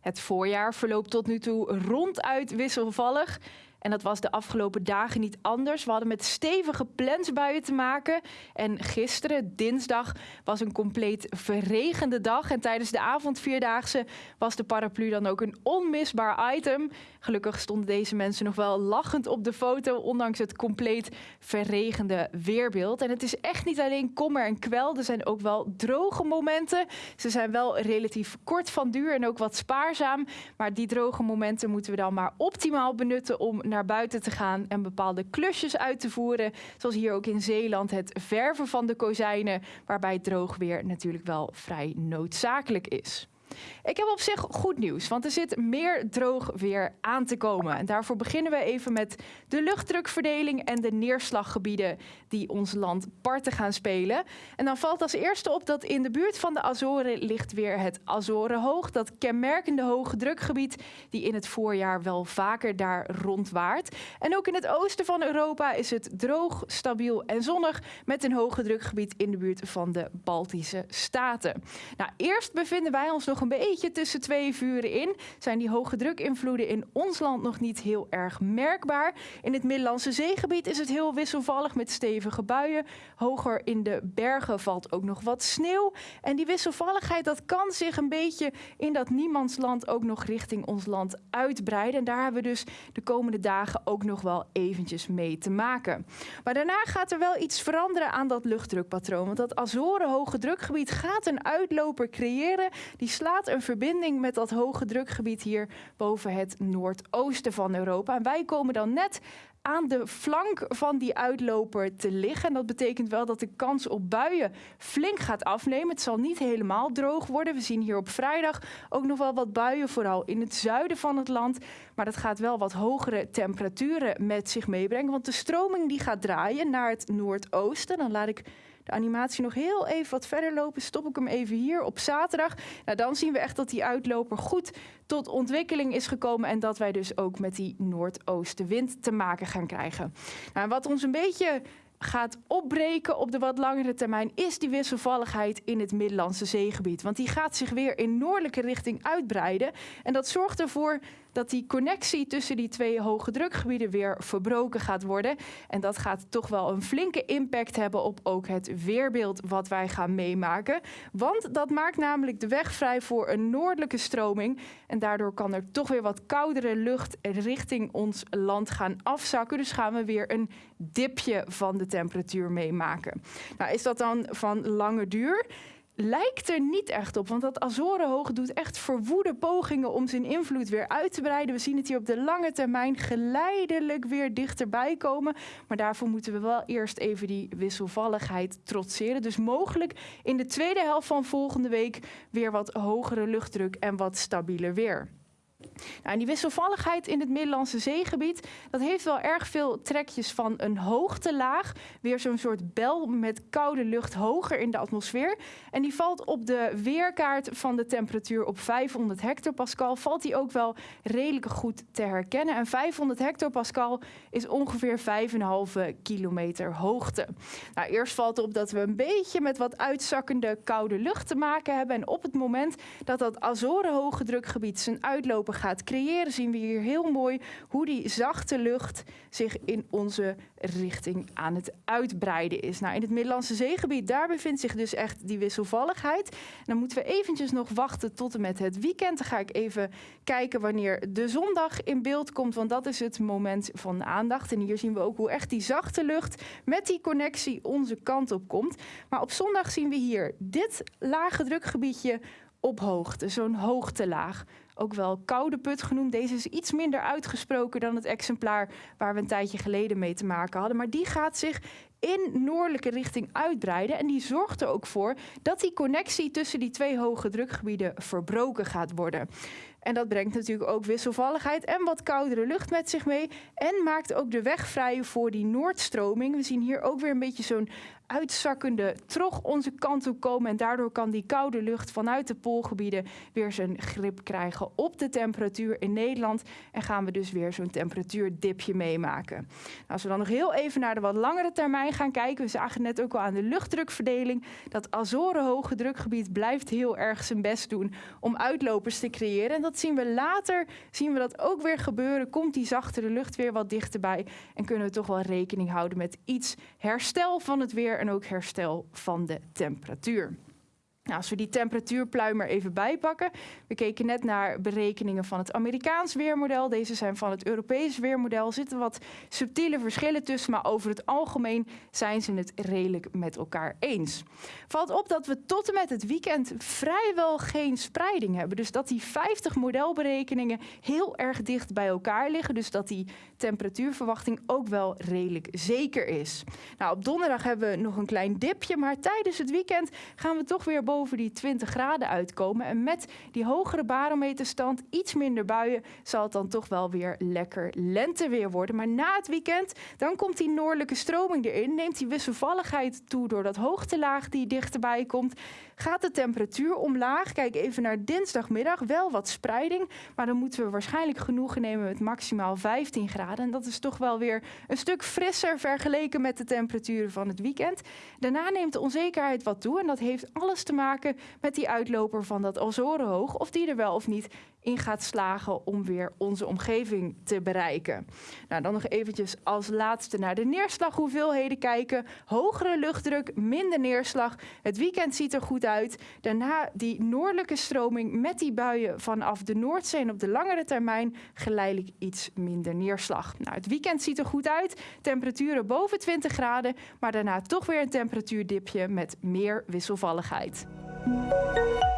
Het voorjaar verloopt tot nu toe ronduit wisselvallig. En dat was de afgelopen dagen niet anders. We hadden met stevige plensbuien te maken. En gisteren, dinsdag, was een compleet verregende dag. En tijdens de avondvierdaagse was de paraplu dan ook een onmisbaar item. Gelukkig stonden deze mensen nog wel lachend op de foto, ondanks het compleet verregende weerbeeld. En het is echt niet alleen kommer en kwel, er zijn ook wel droge momenten. Ze zijn wel relatief kort van duur en ook wat spaarzaam. Maar die droge momenten moeten we dan maar optimaal benutten om naar buiten te gaan en bepaalde klusjes uit te voeren. Zoals hier ook in Zeeland het verven van de kozijnen, waarbij droog weer natuurlijk wel vrij noodzakelijk is. Ik heb op zich goed nieuws, want er zit meer droog weer aan te komen. En daarvoor beginnen we even met de luchtdrukverdeling en de neerslaggebieden die ons land parten gaan spelen. En dan valt als eerste op dat in de buurt van de Azoren ligt weer het Azorenhoog, dat kenmerkende hoge drukgebied die in het voorjaar wel vaker daar rondwaart. En ook in het oosten van Europa is het droog, stabiel en zonnig met een hoge drukgebied in de buurt van de Baltische Staten. Nou, eerst bevinden wij ons nog een beetje tussen twee vuren in. Zijn die hoge drukinvloeden in ons land nog niet heel erg merkbaar. In het Middellandse zeegebied is het heel wisselvallig met stevige buien. Hoger in de bergen valt ook nog wat sneeuw. En die wisselvalligheid dat kan zich een beetje in dat niemandsland ook nog richting ons land uitbreiden. En daar hebben we dus de komende dagen ook nog wel eventjes mee te maken. Maar daarna gaat er wel iets veranderen aan dat luchtdrukpatroon. Want dat Azoren hoge drukgebied gaat een uitloper creëren. Die slaat een verbinding met dat hoge drukgebied hier boven het noordoosten van Europa. En wij komen dan net aan de flank van die uitloper te liggen. En dat betekent wel dat de kans op buien flink gaat afnemen. Het zal niet helemaal droog worden. We zien hier op vrijdag ook nog wel wat buien, vooral in het zuiden van het land. Maar dat gaat wel wat hogere temperaturen met zich meebrengen. Want de stroming die gaat draaien naar het noordoosten. Dan laat ik animatie nog heel even wat verder lopen, stop ik hem even hier op zaterdag. Nou, dan zien we echt dat die uitloper goed tot ontwikkeling is gekomen en dat wij dus ook met die noordoostenwind te maken gaan krijgen. Nou, wat ons een beetje gaat opbreken op de wat langere termijn is die wisselvalligheid in het Middellandse zeegebied. Want die gaat zich weer in noordelijke richting uitbreiden. En dat zorgt ervoor dat die connectie tussen die twee hoge drukgebieden weer verbroken gaat worden. En dat gaat toch wel een flinke impact hebben op ook het weerbeeld wat wij gaan meemaken. Want dat maakt namelijk de weg vrij voor een noordelijke stroming. En daardoor kan er toch weer wat koudere lucht richting ons land gaan afzakken. Dus gaan we weer een dipje van de temperatuur meemaken. Nou, is dat dan van lange duur? lijkt er niet echt op. Want dat Azorenhoog doet echt verwoede pogingen om zijn invloed weer uit te breiden. We zien het hier op de lange termijn geleidelijk weer dichterbij komen. Maar daarvoor moeten we wel eerst even die wisselvalligheid trotseren. Dus mogelijk in de tweede helft van volgende week weer wat hogere luchtdruk en wat stabieler weer. Nou, die wisselvalligheid in het Middellandse zeegebied, dat heeft wel erg veel trekjes van een hoogtelaag. Weer zo'n soort bel met koude lucht hoger in de atmosfeer. En die valt op de weerkaart van de temperatuur op 500 hectopascal. Valt die ook wel redelijk goed te herkennen. En 500 hectopascal is ongeveer 5,5 kilometer hoogte. Nou, eerst valt op dat we een beetje met wat uitzakkende koude lucht te maken hebben. En op het moment dat dat Azoren hoge drukgebied zijn uitloper gaat creëren, zien we hier heel mooi hoe die zachte lucht zich in onze richting aan het uitbreiden is. Nou, in het Middellandse zeegebied, daar bevindt zich dus echt die wisselvalligheid. dan moeten we eventjes nog wachten tot en met het weekend. Dan ga ik even kijken wanneer de zondag in beeld komt, want dat is het moment van aandacht. En hier zien we ook hoe echt die zachte lucht met die connectie onze kant op komt. Maar op zondag zien we hier dit lage drukgebiedje op hoogte, zo'n hoogtelaag ook wel koude put genoemd. Deze is iets minder uitgesproken dan het exemplaar waar we een tijdje geleden mee te maken hadden. Maar die gaat zich in noordelijke richting uitbreiden. En die zorgt er ook voor dat die connectie tussen die twee hoge drukgebieden verbroken gaat worden. En dat brengt natuurlijk ook wisselvalligheid en wat koudere lucht met zich mee. En maakt ook de weg vrij voor die noordstroming. We zien hier ook weer een beetje zo'n uitzakkende trog onze kant op komen. En daardoor kan die koude lucht vanuit de poolgebieden weer zijn grip krijgen op de temperatuur in Nederland. En gaan we dus weer zo'n temperatuurdipje meemaken. Nou, als we dan nog heel even naar de wat langere termijn gaan kijken. We zagen net ook al aan de luchtdrukverdeling. Dat Azoren hoge drukgebied blijft heel erg zijn best doen om uitlopers te creëren. En dat zien we later, zien we dat ook weer gebeuren. Komt die zachtere lucht weer wat dichterbij. En kunnen we toch wel rekening houden met iets herstel van het weer en ook herstel van de temperatuur. Nou, als we die temperatuurpluim er even bijpakken. We keken net naar berekeningen van het Amerikaans weermodel. Deze zijn van het Europees weermodel. Er zitten wat subtiele verschillen tussen, maar over het algemeen zijn ze het redelijk met elkaar eens. Valt op dat we tot en met het weekend vrijwel geen spreiding hebben. Dus dat die 50 modelberekeningen heel erg dicht bij elkaar liggen. Dus dat die temperatuurverwachting ook wel redelijk zeker is. Nou, op donderdag hebben we nog een klein dipje, maar tijdens het weekend gaan we toch weer boven die 20 graden uitkomen. En met die hogere barometerstand, iets minder buien, zal het dan toch wel weer lekker lenteweer worden. Maar na het weekend, dan komt die noordelijke stroming erin, neemt die wisselvalligheid toe door dat hoogtelaag die dichterbij komt. Gaat de temperatuur omlaag? Kijk even naar dinsdagmiddag, wel wat spreiding, maar dan moeten we waarschijnlijk genoegen nemen met maximaal 15 graden. En dat is toch wel weer een stuk frisser vergeleken met de temperaturen van het weekend. Daarna neemt de onzekerheid wat toe en dat heeft alles te maken met die uitloper van dat Azorenhoog, of die er wel of niet in gaat slagen om weer onze omgeving te bereiken. Nou, dan nog eventjes als laatste naar de neerslaghoeveelheden kijken. Hogere luchtdruk, minder neerslag. Het weekend ziet er goed uit. Daarna die noordelijke stroming met die buien vanaf de Noordzee en op de langere termijn geleidelijk iets minder neerslag. Nou, het weekend ziet er goed uit. Temperaturen boven 20 graden, maar daarna toch weer een temperatuurdipje met meer wisselvalligheid. Música